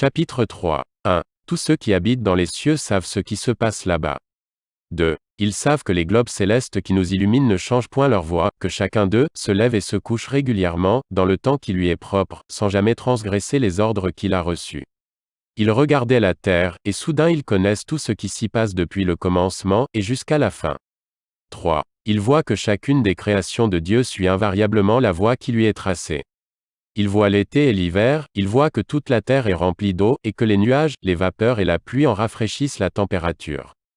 Chapitre 3. 1. Tous ceux qui habitent dans les cieux savent ce qui se passe là-bas. 2. Ils savent que les globes célestes qui nous illuminent ne changent point leur voie, que chacun d'eux se lève et se couche régulièrement, dans le temps qui lui est propre, sans jamais transgresser les ordres qu'il a reçus. Ils regardaient la terre, et soudain ils connaissent tout ce qui s'y passe depuis le commencement, et jusqu'à la fin. 3. Ils voient que chacune des créations de Dieu suit invariablement la voie qui lui est tracée. Ils voient l'été et l'hiver, ils voient que toute la terre est remplie d'eau, et que les nuages, les vapeurs et la pluie en rafraîchissent la température.